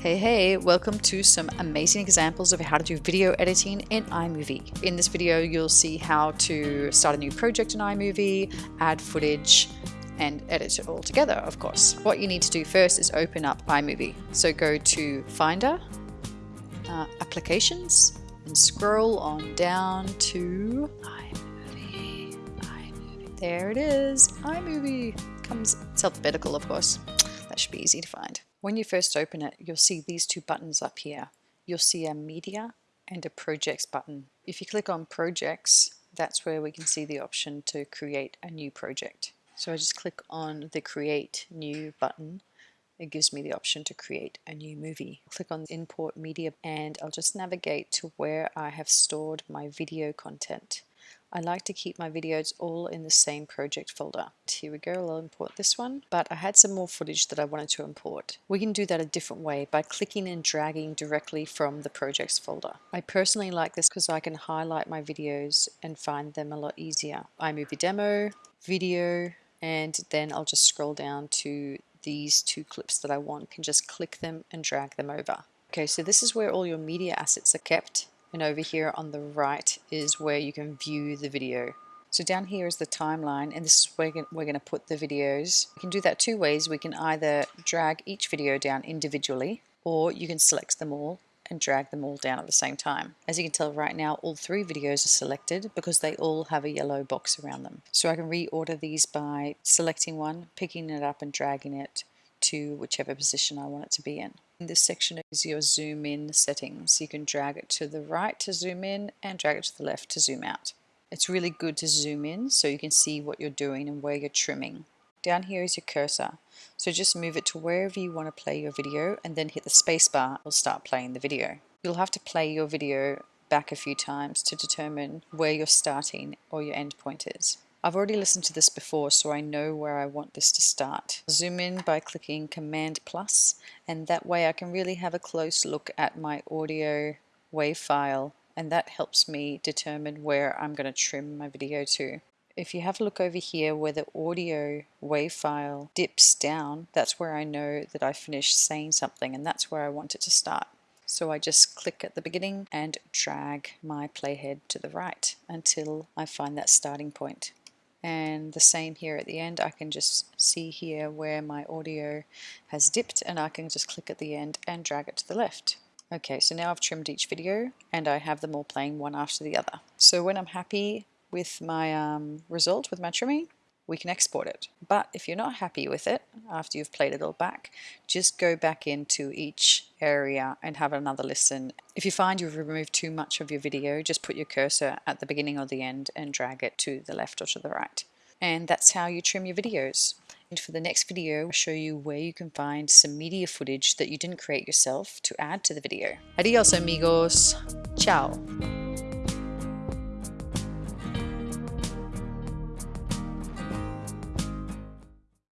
Hey hey, welcome to some amazing examples of how to do video editing in iMovie. In this video you'll see how to start a new project in iMovie, add footage, and edit it all together of course. What you need to do first is open up iMovie. So go to Finder, uh, Applications, and scroll on down to iMovie. iMovie. There it is, iMovie. Comes, it's alphabetical of course. That should be easy to find. When you first open it, you'll see these two buttons up here. You'll see a media and a projects button. If you click on projects, that's where we can see the option to create a new project. So I just click on the create new button. It gives me the option to create a new movie. Click on import media and I'll just navigate to where I have stored my video content. I like to keep my videos all in the same project folder. Here we go, I'll import this one, but I had some more footage that I wanted to import. We can do that a different way by clicking and dragging directly from the projects folder. I personally like this because I can highlight my videos and find them a lot easier. iMovie demo, video, and then I'll just scroll down to these two clips that I want, can just click them and drag them over. Okay, so this is where all your media assets are kept and over here on the right is where you can view the video. So down here is the timeline and this is where we're going to put the videos. You can do that two ways. We can either drag each video down individually or you can select them all and drag them all down at the same time. As you can tell right now all three videos are selected because they all have a yellow box around them. So I can reorder these by selecting one, picking it up and dragging it to whichever position I want it to be in. This section is your zoom in settings. You can drag it to the right to zoom in and drag it to the left to zoom out. It's really good to zoom in so you can see what you're doing and where you're trimming. Down here is your cursor. So just move it to wherever you want to play your video and then hit the spacebar. It'll start playing the video. You'll have to play your video back a few times to determine where your starting or your end point is. I've already listened to this before so I know where I want this to start. Zoom in by clicking Command plus and that way I can really have a close look at my audio WAV file and that helps me determine where I'm going to trim my video to. If you have a look over here where the audio WAV file dips down, that's where I know that I finished saying something and that's where I want it to start. So I just click at the beginning and drag my playhead to the right until I find that starting point and the same here at the end I can just see here where my audio has dipped and I can just click at the end and drag it to the left. Okay, so now I've trimmed each video and I have them all playing one after the other. So when I'm happy with my um, result, with my trimming, we can export it. But if you're not happy with it after you've played it all back, just go back into each area and have another listen. If you find you've removed too much of your video, just put your cursor at the beginning or the end and drag it to the left or to the right. And that's how you trim your videos. And for the next video, I'll show you where you can find some media footage that you didn't create yourself to add to the video. Adios amigos. Ciao.